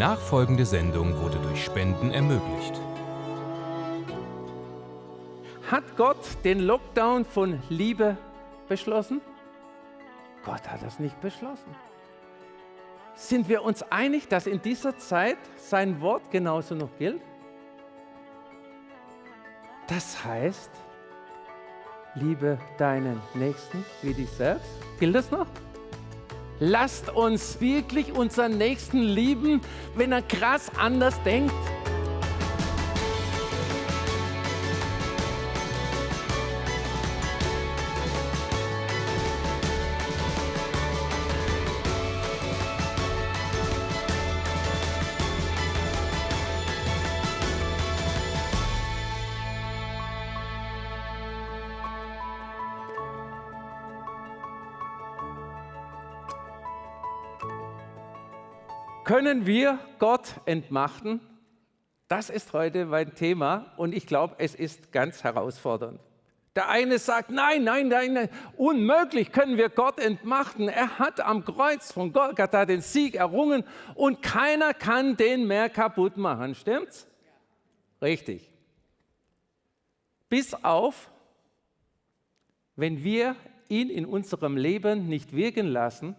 nachfolgende Sendung wurde durch Spenden ermöglicht. Hat Gott den Lockdown von Liebe beschlossen? Gott hat das nicht beschlossen. Sind wir uns einig, dass in dieser Zeit sein Wort genauso noch gilt? Das heißt, liebe deinen Nächsten wie dich selbst. Gilt das noch? Lasst uns wirklich unseren Nächsten lieben, wenn er krass anders denkt. Können wir Gott entmachten? Das ist heute mein Thema und ich glaube, es ist ganz herausfordernd. Der eine sagt, nein, nein, nein, nein, unmöglich können wir Gott entmachten. Er hat am Kreuz von Golgatha den Sieg errungen und keiner kann den mehr kaputt machen. Stimmt's? Richtig. Bis auf, wenn wir ihn in unserem Leben nicht wirken lassen,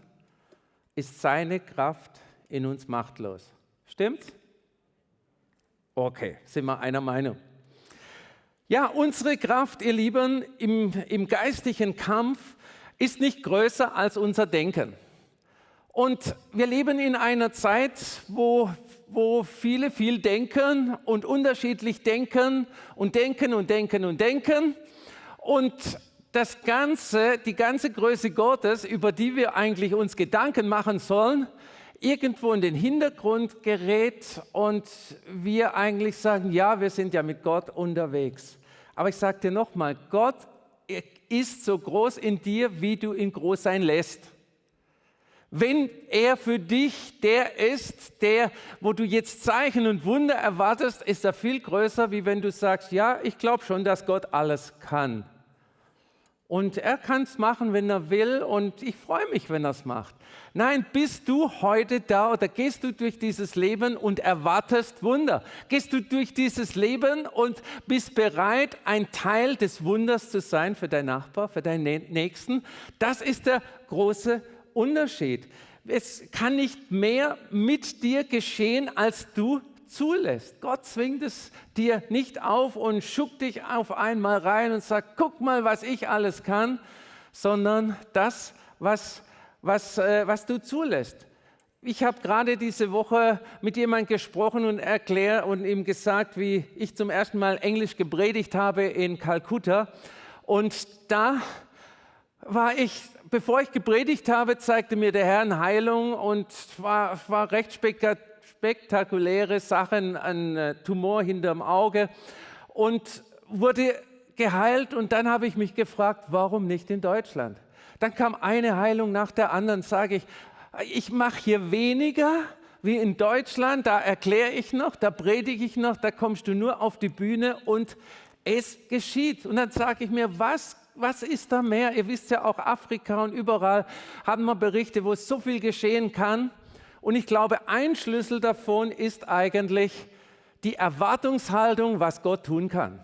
ist seine Kraft in uns machtlos. Stimmt's? Okay, sind wir einer Meinung. Ja, unsere Kraft, ihr Lieben, im, im geistlichen Kampf ist nicht größer als unser Denken. Und wir leben in einer Zeit, wo, wo viele viel denken und unterschiedlich denken und denken und denken und denken. Und das Ganze, die ganze Größe Gottes, über die wir eigentlich uns Gedanken machen sollen, irgendwo in den Hintergrund gerät und wir eigentlich sagen, ja, wir sind ja mit Gott unterwegs. Aber ich sage dir nochmal, Gott ist so groß in dir, wie du ihn groß sein lässt. Wenn er für dich der ist, der, wo du jetzt Zeichen und Wunder erwartest, ist er viel größer, wie wenn du sagst, ja, ich glaube schon, dass Gott alles kann. Und er kann es machen, wenn er will und ich freue mich, wenn er es macht. Nein, bist du heute da oder gehst du durch dieses Leben und erwartest Wunder? Gehst du durch dieses Leben und bist bereit, ein Teil des Wunders zu sein für deinen Nachbar, für deinen Nächsten? Das ist der große Unterschied. Es kann nicht mehr mit dir geschehen, als du zulässt. Gott zwingt es dir nicht auf und schuckt dich auf einmal rein und sagt, guck mal, was ich alles kann, sondern das, was, was, äh, was du zulässt. Ich habe gerade diese Woche mit jemandem gesprochen und erklärt und ihm gesagt, wie ich zum ersten Mal Englisch gepredigt habe in Kalkutta. Und da war ich, bevor ich gepredigt habe, zeigte mir der Herr eine Heilung und war, war recht spektakulär spektakuläre Sachen, ein äh, Tumor hinterm Auge und wurde geheilt. Und dann habe ich mich gefragt, warum nicht in Deutschland? Dann kam eine Heilung nach der anderen, sage ich, ich mache hier weniger wie in Deutschland, da erkläre ich noch, da predige ich noch, da kommst du nur auf die Bühne und es geschieht. Und dann sage ich mir, was, was ist da mehr? Ihr wisst ja auch, Afrika und überall haben wir Berichte, wo so viel geschehen kann. Und ich glaube, ein Schlüssel davon ist eigentlich die Erwartungshaltung, was Gott tun kann.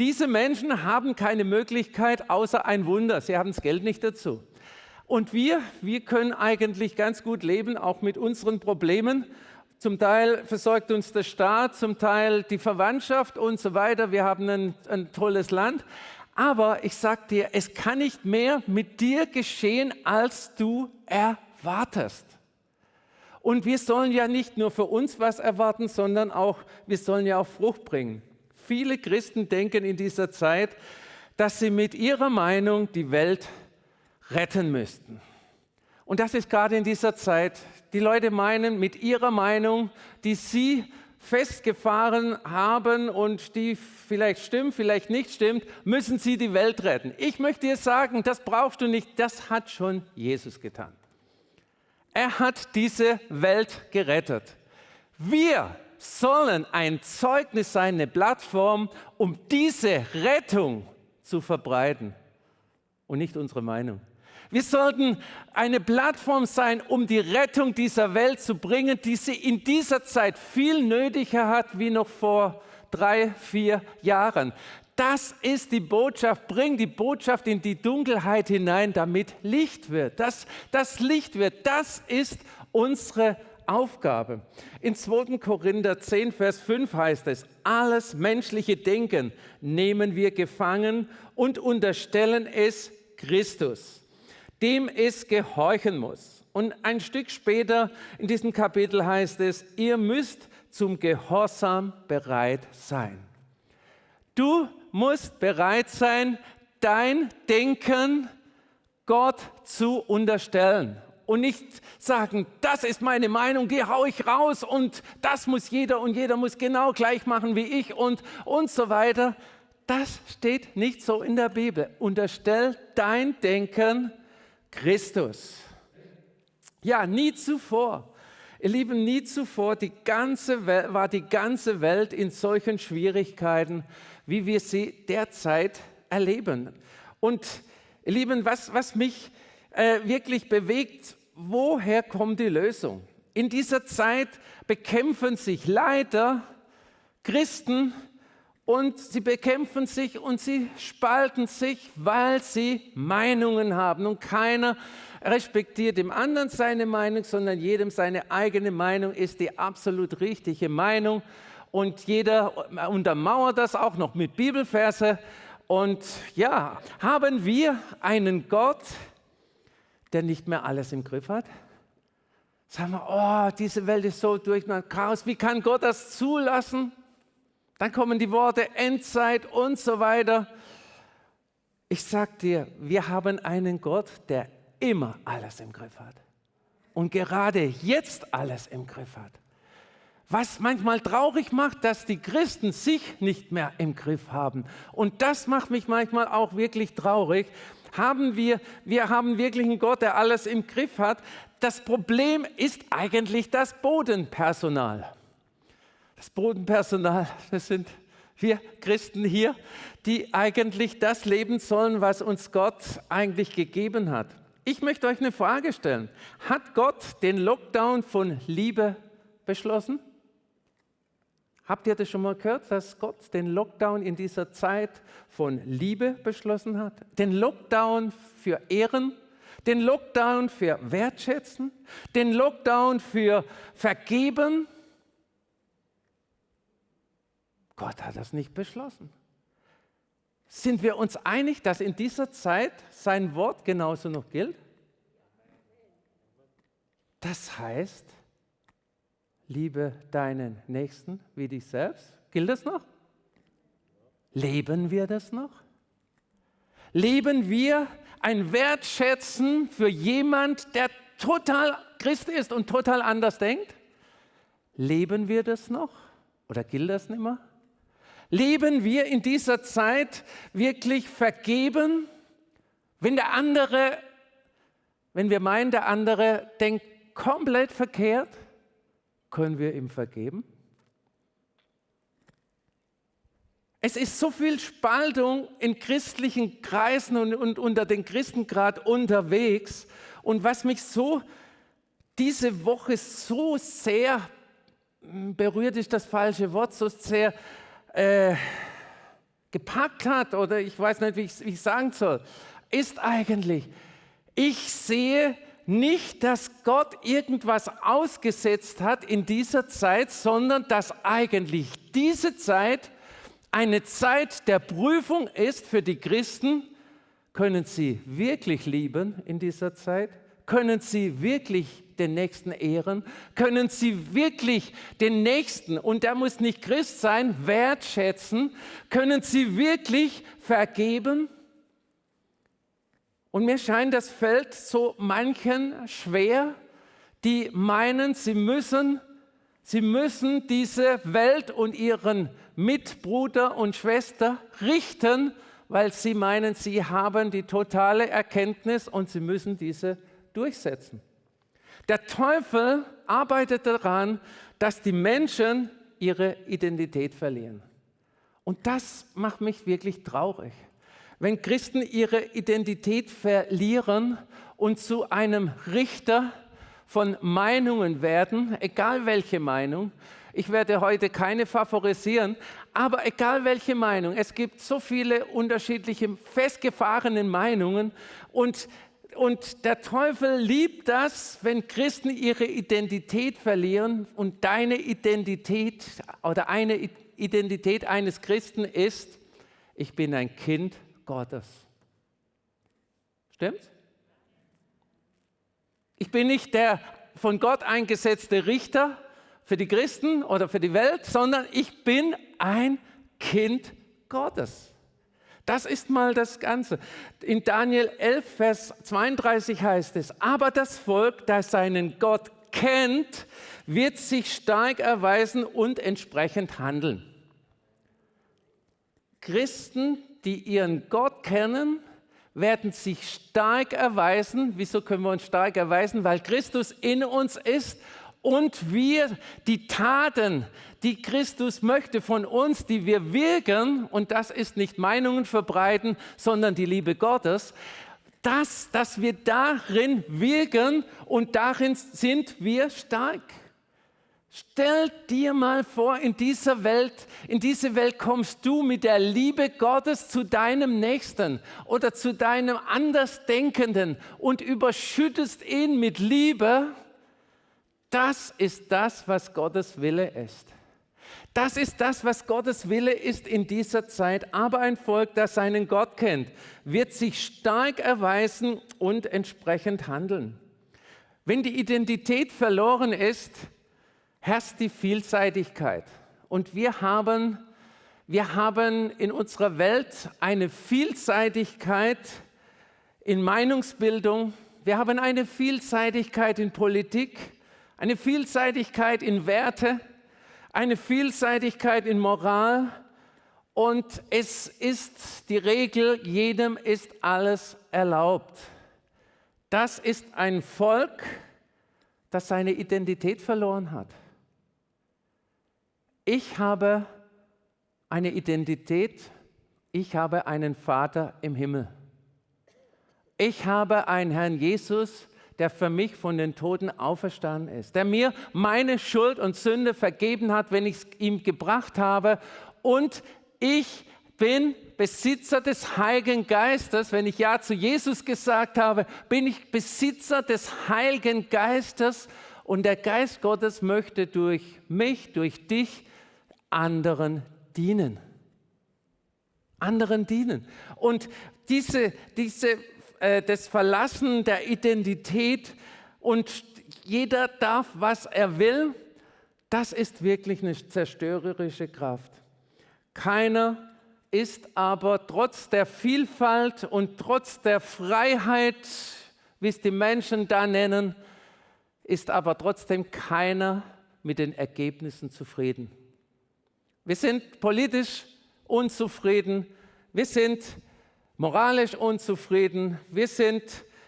Diese Menschen haben keine Möglichkeit außer ein Wunder. Sie haben das Geld nicht dazu. Und wir, wir können eigentlich ganz gut leben, auch mit unseren Problemen. Zum Teil versorgt uns der Staat, zum Teil die Verwandtschaft und so weiter. Wir haben ein, ein tolles Land. Aber ich sage dir, es kann nicht mehr mit dir geschehen, als du erwartest. Und wir sollen ja nicht nur für uns was erwarten, sondern auch, wir sollen ja auch Frucht bringen. Viele Christen denken in dieser Zeit, dass sie mit ihrer Meinung die Welt retten müssten. Und das ist gerade in dieser Zeit. Die Leute meinen, mit ihrer Meinung, die sie festgefahren haben und die vielleicht stimmt, vielleicht nicht stimmt, müssen sie die Welt retten. Ich möchte dir sagen, das brauchst du nicht, das hat schon Jesus getan. Er hat diese Welt gerettet. Wir sollen ein Zeugnis sein, eine Plattform, um diese Rettung zu verbreiten und nicht unsere Meinung. Wir sollten eine Plattform sein, um die Rettung dieser Welt zu bringen, die sie in dieser Zeit viel nötiger hat wie noch vor drei, vier Jahren. Das ist die Botschaft. Bring die Botschaft in die Dunkelheit hinein, damit Licht wird. Das, das Licht wird. Das ist unsere Aufgabe. In 2. Korinther 10, Vers 5 heißt es, alles menschliche Denken nehmen wir gefangen und unterstellen es Christus, dem es gehorchen muss. Und ein Stück später in diesem Kapitel heißt es, ihr müsst zum Gehorsam bereit sein. Du musst bereit sein, dein Denken Gott zu unterstellen und nicht sagen, das ist meine Meinung, die haue ich raus und das muss jeder und jeder muss genau gleich machen wie ich und, und so weiter. Das steht nicht so in der Bibel. Unterstell dein Denken Christus. Ja, nie zuvor Ihr Lieben, nie zuvor die ganze Welt, war die ganze Welt in solchen Schwierigkeiten, wie wir sie derzeit erleben. Und ihr Lieben, was, was mich äh, wirklich bewegt, woher kommt die Lösung? In dieser Zeit bekämpfen sich leider Christen und sie bekämpfen sich und sie spalten sich, weil sie Meinungen haben und keiner respektiert dem anderen seine Meinung, sondern jedem seine eigene Meinung ist die absolut richtige Meinung. Und jeder untermauert das auch noch mit Bibelverse. Und ja, haben wir einen Gott, der nicht mehr alles im Griff hat? Sagen wir, oh, diese Welt ist so durch Chaos. Wie kann Gott das zulassen? Dann kommen die Worte Endzeit und so weiter. Ich sag dir, wir haben einen Gott, der immer alles im Griff hat. Und gerade jetzt alles im Griff hat. Was manchmal traurig macht, dass die Christen sich nicht mehr im Griff haben. Und das macht mich manchmal auch wirklich traurig. Haben wir, wir haben wirklich einen Gott, der alles im Griff hat. Das Problem ist eigentlich das Bodenpersonal. Das Bodenpersonal, das sind wir Christen hier, die eigentlich das leben sollen, was uns Gott eigentlich gegeben hat. Ich möchte euch eine Frage stellen. Hat Gott den Lockdown von Liebe beschlossen? Habt ihr das schon mal gehört, dass Gott den Lockdown in dieser Zeit von Liebe beschlossen hat? Den Lockdown für Ehren, den Lockdown für Wertschätzen, den Lockdown für Vergeben? Gott hat das nicht beschlossen. Sind wir uns einig, dass in dieser Zeit sein Wort genauso noch gilt? Das heißt, liebe deinen Nächsten wie dich selbst. Gilt das noch? Leben wir das noch? Leben wir ein Wertschätzen für jemand, der total Christ ist und total anders denkt? Leben wir das noch? Oder gilt das nicht mehr? Leben wir in dieser Zeit wirklich vergeben, wenn der andere, wenn wir meinen, der andere denkt komplett verkehrt, können wir ihm vergeben? Es ist so viel Spaltung in christlichen Kreisen und, und unter den Christen gerade unterwegs. Und was mich so diese Woche so sehr berührt, ist das falsche Wort, so sehr äh, gepackt hat, oder ich weiß nicht, wie ich, ich sagen soll, ist eigentlich, ich sehe nicht, dass Gott irgendwas ausgesetzt hat in dieser Zeit, sondern dass eigentlich diese Zeit eine Zeit der Prüfung ist für die Christen. Können sie wirklich lieben in dieser Zeit? Können sie wirklich den Nächsten ehren? Können sie wirklich den Nächsten, und der muss nicht Christ sein, wertschätzen? Können sie wirklich vergeben? Und mir scheint, das fällt so manchen schwer, die meinen, sie müssen, sie müssen diese Welt und ihren Mitbruder und Schwester richten, weil sie meinen, sie haben die totale Erkenntnis und sie müssen diese durchsetzen. Der Teufel arbeitet daran, dass die Menschen ihre Identität verlieren. Und das macht mich wirklich traurig. Wenn Christen ihre Identität verlieren und zu einem Richter von Meinungen werden, egal welche Meinung. Ich werde heute keine favorisieren, aber egal welche Meinung, es gibt so viele unterschiedliche festgefahrene Meinungen und und der Teufel liebt das, wenn Christen ihre Identität verlieren und deine Identität oder eine Identität eines Christen ist, ich bin ein Kind Gottes. Stimmt's? Ich bin nicht der von Gott eingesetzte Richter für die Christen oder für die Welt, sondern ich bin ein Kind Gottes. Das ist mal das Ganze. In Daniel 11, Vers 32 heißt es, aber das Volk, das seinen Gott kennt, wird sich stark erweisen und entsprechend handeln. Christen, die ihren Gott kennen, werden sich stark erweisen. Wieso können wir uns stark erweisen? Weil Christus in uns ist und wir die Taten, die Christus möchte von uns, die wir wirken, und das ist nicht Meinungen verbreiten, sondern die Liebe Gottes, das, dass wir darin wirken und darin sind wir stark. Stell dir mal vor, in dieser Welt, in diese Welt kommst du mit der Liebe Gottes zu deinem Nächsten oder zu deinem Andersdenkenden und überschüttest ihn mit Liebe. Das ist das, was Gottes Wille ist. Das ist das, was Gottes Wille ist in dieser Zeit. Aber ein Volk, das seinen Gott kennt, wird sich stark erweisen und entsprechend handeln. Wenn die Identität verloren ist, herrscht die Vielseitigkeit. Und wir haben, wir haben in unserer Welt eine Vielseitigkeit in Meinungsbildung, wir haben eine Vielseitigkeit in Politik, eine Vielseitigkeit in Werte, eine Vielseitigkeit in Moral und es ist die Regel, jedem ist alles erlaubt. Das ist ein Volk, das seine Identität verloren hat. Ich habe eine Identität, ich habe einen Vater im Himmel. Ich habe einen Herrn Jesus, der für mich von den Toten auferstanden ist, der mir meine Schuld und Sünde vergeben hat, wenn ich es ihm gebracht habe. Und ich bin Besitzer des Heiligen Geistes. Wenn ich Ja zu Jesus gesagt habe, bin ich Besitzer des Heiligen Geistes. Und der Geist Gottes möchte durch mich, durch dich anderen dienen. Anderen dienen. Und diese, diese, äh, das Verlassen der Identität und jeder darf, was er will, das ist wirklich eine zerstörerische Kraft. Keiner ist aber trotz der Vielfalt und trotz der Freiheit, wie es die Menschen da nennen, ist aber trotzdem keiner mit den Ergebnissen zufrieden. Wir sind politisch unzufrieden, wir sind moralisch unzufrieden, wir sind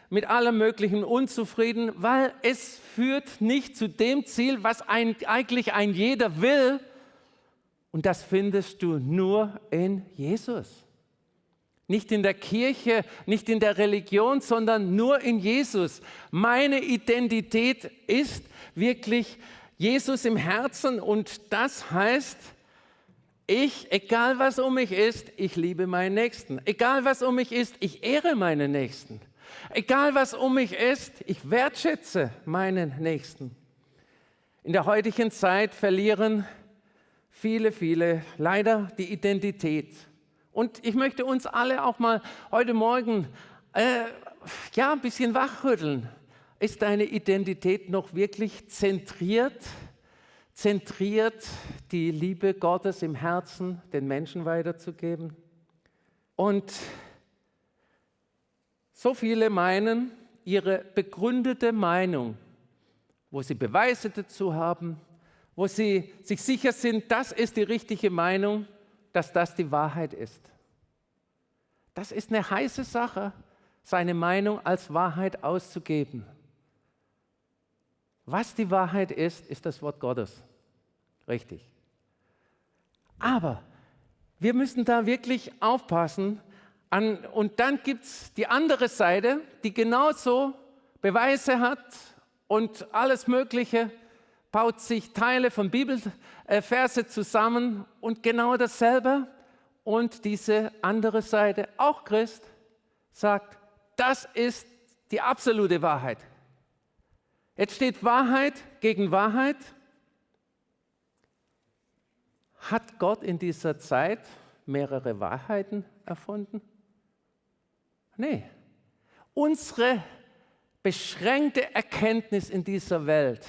mit allem Möglichen unzufrieden, weil es führt nicht zu dem Ziel, was ein, eigentlich ein jeder will. Und das findest du nur in Jesus. Nicht in der Kirche, nicht in der Religion, sondern nur in Jesus. Meine Identität ist wirklich Jesus im Herzen und das heißt, ich, egal was um mich ist, ich liebe meinen Nächsten. Egal was um mich ist, ich ehre meinen Nächsten. Egal was um mich ist, ich wertschätze meinen Nächsten. In der heutigen Zeit verlieren viele, viele leider die Identität. Und ich möchte uns alle auch mal heute Morgen äh, ja, ein bisschen wachrütteln. Ist deine Identität noch wirklich zentriert? Zentriert, die Liebe Gottes im Herzen den Menschen weiterzugeben. Und so viele meinen, ihre begründete Meinung, wo sie Beweise dazu haben, wo sie sich sicher sind, das ist die richtige Meinung, dass das die Wahrheit ist. Das ist eine heiße Sache, seine Meinung als Wahrheit auszugeben. Was die Wahrheit ist, ist das Wort Gottes. Richtig. Aber wir müssen da wirklich aufpassen, An, und dann gibt es die andere Seite, die genauso Beweise hat und alles Mögliche, baut sich Teile von Bibelverse zusammen und genau dasselbe. Und diese andere Seite, auch Christ, sagt, das ist die absolute Wahrheit. Jetzt steht Wahrheit gegen Wahrheit. Hat Gott in dieser Zeit mehrere Wahrheiten erfunden? Nee. Unsere beschränkte Erkenntnis in dieser Welt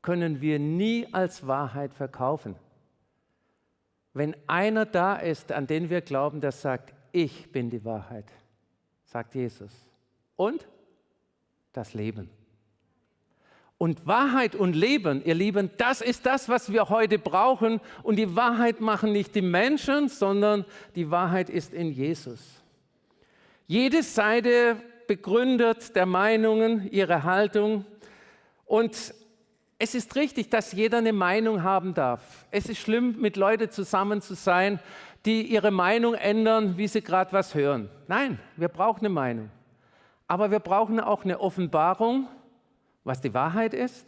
können wir nie als Wahrheit verkaufen. Wenn einer da ist, an den wir glauben, der sagt, ich bin die Wahrheit, sagt Jesus. Und das Leben. Und Wahrheit und Leben, ihr Lieben, das ist das, was wir heute brauchen. Und die Wahrheit machen nicht die Menschen, sondern die Wahrheit ist in Jesus. Jede Seite begründet der Meinungen ihre Haltung. Und es ist richtig, dass jeder eine Meinung haben darf. Es ist schlimm, mit Leuten zusammen zu sein, die ihre Meinung ändern, wie sie gerade was hören. Nein, wir brauchen eine Meinung. Aber wir brauchen auch eine Offenbarung, was die Wahrheit ist.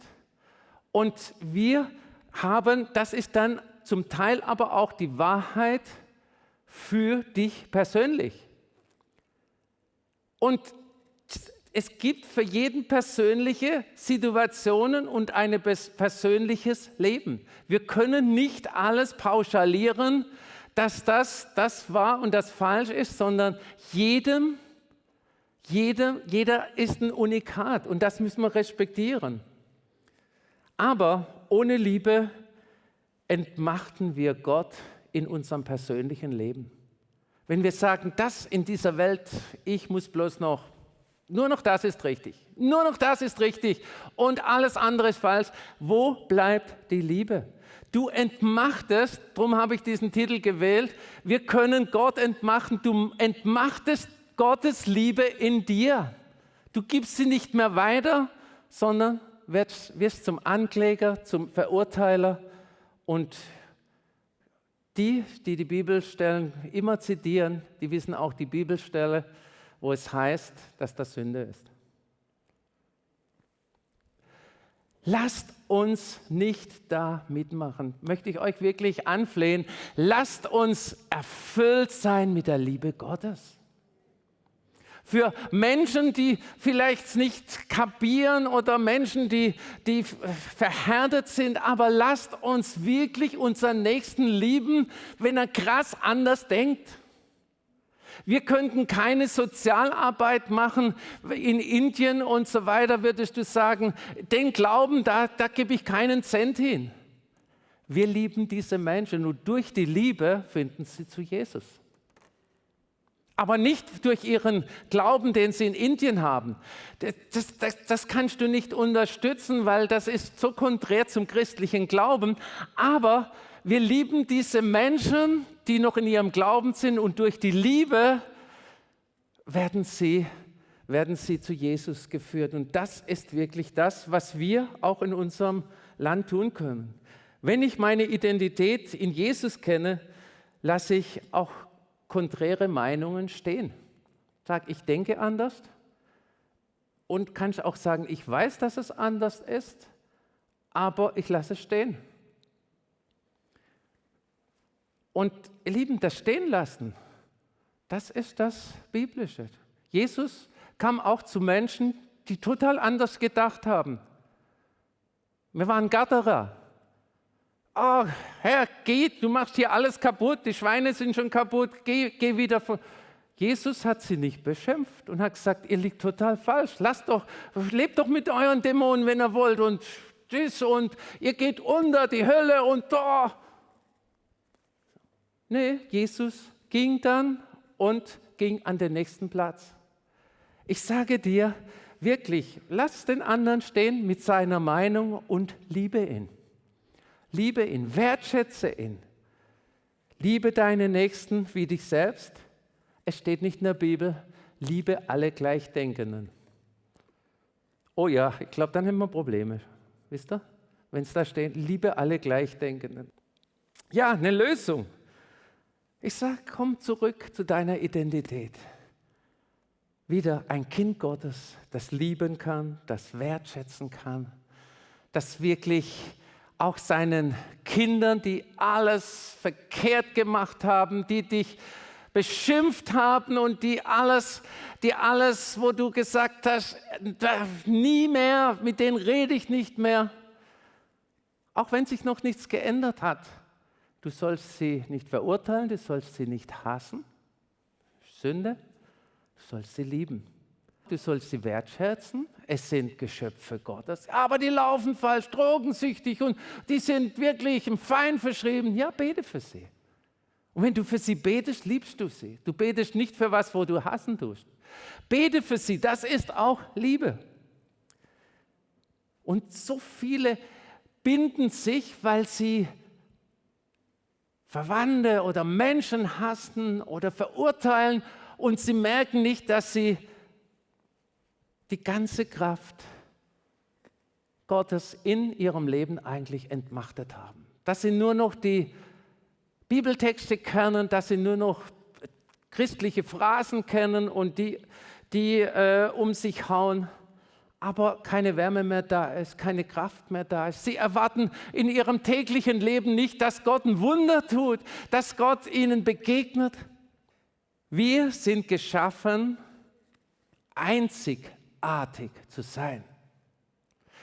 Und wir haben, das ist dann zum Teil aber auch die Wahrheit für dich persönlich. Und es gibt für jeden persönliche Situationen und ein persönliches Leben. Wir können nicht alles pauschalieren, dass das das war und das falsch ist, sondern jedem, jedem, jeder ist ein Unikat und das müssen wir respektieren. Aber ohne Liebe entmachten wir Gott in unserem persönlichen Leben. Wenn wir sagen, das in dieser Welt, ich muss bloß noch nur noch das ist richtig. Nur noch das ist richtig und alles andere ist falsch. Wo bleibt die Liebe? Du entmachtest, darum habe ich diesen Titel gewählt, wir können Gott entmachten. Du entmachtest Gottes Liebe in dir. Du gibst sie nicht mehr weiter, sondern wirst, wirst zum Ankläger, zum Verurteiler. Und die, die die Bibelstellen immer zitieren, die wissen auch die Bibelstelle, wo es heißt, dass das Sünde ist. Lasst uns nicht da mitmachen, möchte ich euch wirklich anflehen. Lasst uns erfüllt sein mit der Liebe Gottes. Für Menschen, die vielleicht nicht kapieren oder Menschen, die, die verhärtet sind, aber lasst uns wirklich unseren Nächsten lieben, wenn er krass anders denkt. Wir könnten keine Sozialarbeit machen in Indien und so weiter, würdest du sagen, den Glauben, da, da gebe ich keinen Cent hin. Wir lieben diese Menschen und durch die Liebe finden sie zu Jesus. Aber nicht durch ihren Glauben, den sie in Indien haben. Das, das, das kannst du nicht unterstützen, weil das ist so konträr zum christlichen Glauben. Aber wir lieben diese Menschen, die noch in ihrem Glauben sind und durch die Liebe werden sie, werden sie zu Jesus geführt. Und das ist wirklich das, was wir auch in unserem Land tun können. Wenn ich meine Identität in Jesus kenne, lasse ich auch konträre Meinungen stehen. Sag, ich denke anders und kann auch sagen, ich weiß, dass es anders ist, aber ich lasse es stehen. Und ihr Lieben, das stehen lassen, das ist das Biblische. Jesus kam auch zu Menschen, die total anders gedacht haben. Wir waren Gatterer. Oh, Herr, geh, du machst hier alles kaputt, die Schweine sind schon kaputt, geh, geh wieder von. Jesus hat sie nicht beschimpft und hat gesagt, ihr liegt total falsch. Lasst doch, lebt doch mit euren Dämonen, wenn ihr wollt und tschüss und ihr geht unter die Hölle und da. Oh. Nee, Jesus ging dann und ging an den nächsten Platz. Ich sage dir wirklich, lass den anderen stehen mit seiner Meinung und liebe ihn. Liebe ihn, wertschätze ihn. Liebe deine Nächsten wie dich selbst. Es steht nicht in der Bibel, liebe alle Gleichdenkenden. Oh ja, ich glaube, dann haben wir Probleme. Wisst ihr? Wenn es da steht, liebe alle Gleichdenkenden. Ja, eine Lösung. Ich sage, komm zurück zu deiner Identität. Wieder ein Kind Gottes, das lieben kann, das wertschätzen kann, das wirklich auch seinen Kindern, die alles verkehrt gemacht haben, die dich beschimpft haben und die alles, die alles, wo du gesagt hast, nie mehr, mit denen rede ich nicht mehr, auch wenn sich noch nichts geändert hat. Du sollst sie nicht verurteilen, du sollst sie nicht hassen. Sünde, du sollst sie lieben. Du sollst sie wertschätzen. Es sind Geschöpfe Gottes. Aber die laufen falsch, drogensüchtig und die sind wirklich im Feind verschrieben. Ja, bete für sie. Und wenn du für sie betest, liebst du sie. Du betest nicht für was, wo du hassen tust. Bete für sie, das ist auch Liebe. Und so viele binden sich, weil sie Verwandte oder Menschen hassen oder verurteilen und sie merken nicht, dass sie die ganze Kraft Gottes in ihrem Leben eigentlich entmachtet haben. Dass sie nur noch die Bibeltexte kennen, dass sie nur noch christliche Phrasen kennen und die, die äh, um sich hauen, aber keine Wärme mehr da ist, keine Kraft mehr da ist. Sie erwarten in ihrem täglichen Leben nicht, dass Gott ein Wunder tut, dass Gott ihnen begegnet. Wir sind geschaffen, einzigartig zu sein.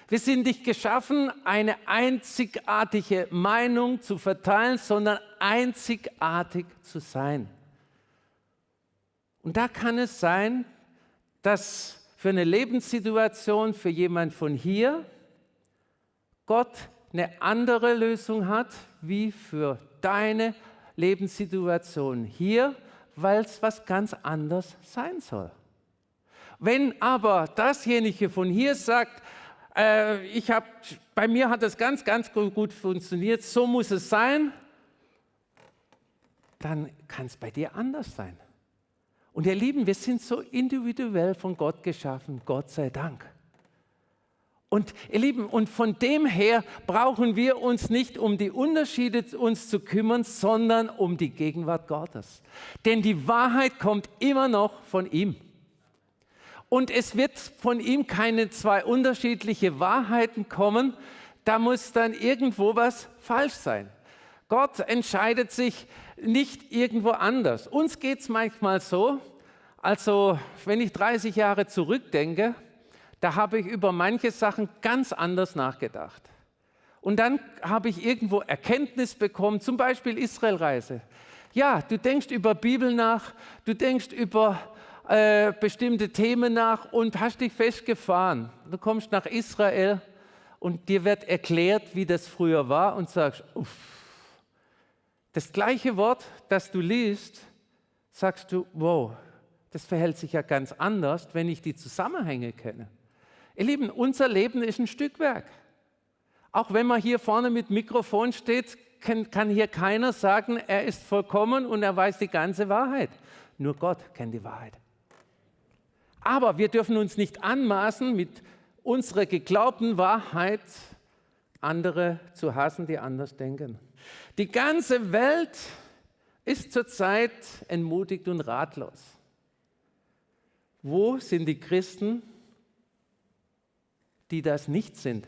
Wir sind nicht geschaffen, eine einzigartige Meinung zu verteilen, sondern einzigartig zu sein. Und da kann es sein, dass für eine Lebenssituation für jemand von hier Gott eine andere Lösung hat wie für deine Lebenssituation hier, weil es was ganz anderes sein soll. Wenn aber dasjenige von hier sagt, äh, ich hab, bei mir hat das ganz, ganz gut funktioniert, so muss es sein, dann kann es bei dir anders sein. Und ihr Lieben, wir sind so individuell von Gott geschaffen, Gott sei Dank. Und ihr Lieben, und von dem her brauchen wir uns nicht um die Unterschiede uns zu kümmern, sondern um die Gegenwart Gottes. Denn die Wahrheit kommt immer noch von ihm. Und es wird von ihm keine zwei unterschiedliche Wahrheiten kommen. Da muss dann irgendwo was falsch sein. Gott entscheidet sich nicht irgendwo anders. Uns geht es manchmal so, also wenn ich 30 Jahre zurückdenke, da habe ich über manche Sachen ganz anders nachgedacht. Und dann habe ich irgendwo Erkenntnis bekommen, zum Beispiel Israelreise. Ja, du denkst über Bibel nach, du denkst über äh, bestimmte Themen nach und hast dich festgefahren. Du kommst nach Israel und dir wird erklärt, wie das früher war und sagst, uff. Das gleiche Wort, das du liest, sagst du, wow, das verhält sich ja ganz anders, wenn ich die Zusammenhänge kenne. Ihr Lieben, unser Leben ist ein Stückwerk. Auch wenn man hier vorne mit Mikrofon steht, kann, kann hier keiner sagen, er ist vollkommen und er weiß die ganze Wahrheit. Nur Gott kennt die Wahrheit. Aber wir dürfen uns nicht anmaßen, mit unserer geglaubten Wahrheit andere zu hassen, die anders denken. Die ganze Welt ist zurzeit entmutigt und ratlos. Wo sind die Christen, die das nicht sind?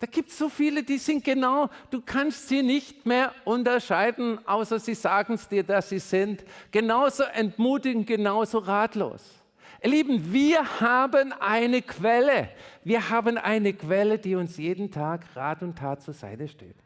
Da gibt es so viele, die sind genau, du kannst sie nicht mehr unterscheiden, außer sie sagen es dir, dass sie sind. Genauso entmutigend, genauso ratlos. Ihr Lieben, wir haben eine Quelle. Wir haben eine Quelle, die uns jeden Tag Rat und Tat zur Seite steht.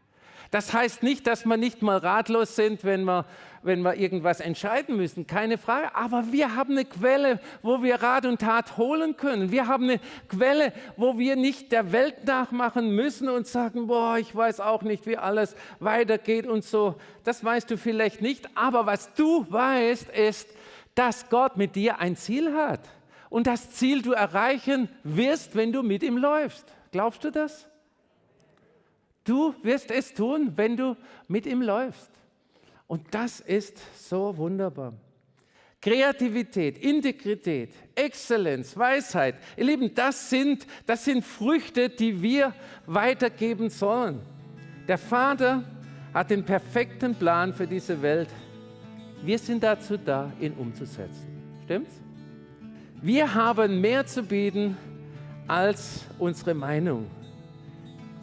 Das heißt nicht, dass wir nicht mal ratlos sind, wenn wir, wenn wir irgendwas entscheiden müssen, keine Frage. Aber wir haben eine Quelle, wo wir Rat und Tat holen können. Wir haben eine Quelle, wo wir nicht der Welt nachmachen müssen und sagen, boah, ich weiß auch nicht, wie alles weitergeht und so. Das weißt du vielleicht nicht. Aber was du weißt, ist, dass Gott mit dir ein Ziel hat. Und das Ziel du erreichen wirst, wenn du mit ihm läufst. Glaubst du das? Du wirst es tun, wenn du mit ihm läufst. Und das ist so wunderbar. Kreativität, Integrität, Exzellenz, Weisheit, ihr Lieben, das sind, das sind Früchte, die wir weitergeben sollen. Der Vater hat den perfekten Plan für diese Welt. Wir sind dazu da, ihn umzusetzen. Stimmt's? Wir haben mehr zu bieten als unsere Meinung.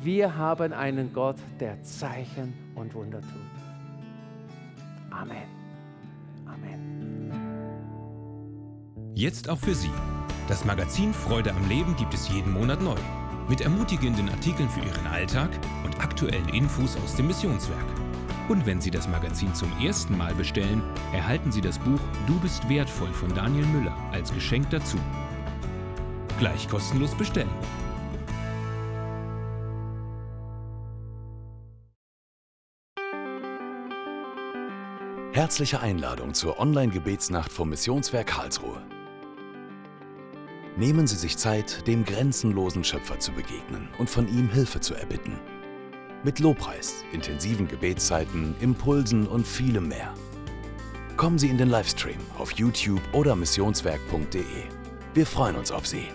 Wir haben einen Gott, der Zeichen und Wunder tut. Amen. Amen. Jetzt auch für Sie. Das Magazin Freude am Leben gibt es jeden Monat neu. Mit ermutigenden Artikeln für Ihren Alltag und aktuellen Infos aus dem Missionswerk. Und wenn Sie das Magazin zum ersten Mal bestellen, erhalten Sie das Buch Du bist wertvoll von Daniel Müller als Geschenk dazu. Gleich kostenlos bestellen. Herzliche Einladung zur Online-Gebetsnacht vom Missionswerk Karlsruhe. Nehmen Sie sich Zeit, dem grenzenlosen Schöpfer zu begegnen und von ihm Hilfe zu erbitten. Mit Lobpreis, intensiven Gebetszeiten, Impulsen und vielem mehr. Kommen Sie in den Livestream auf YouTube oder missionswerk.de. Wir freuen uns auf Sie.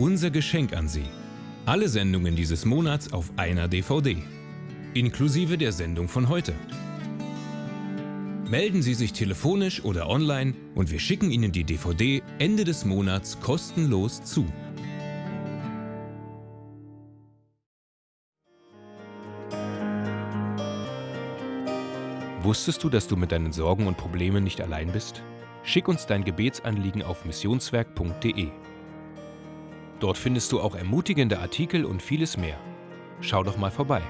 Unser Geschenk an Sie. Alle Sendungen dieses Monats auf einer DVD. Inklusive der Sendung von heute. Melden Sie sich telefonisch oder online und wir schicken Ihnen die DVD Ende des Monats kostenlos zu. Wusstest du, dass du mit deinen Sorgen und Problemen nicht allein bist? Schick uns dein Gebetsanliegen auf missionswerk.de. Dort findest du auch ermutigende Artikel und vieles mehr. Schau doch mal vorbei.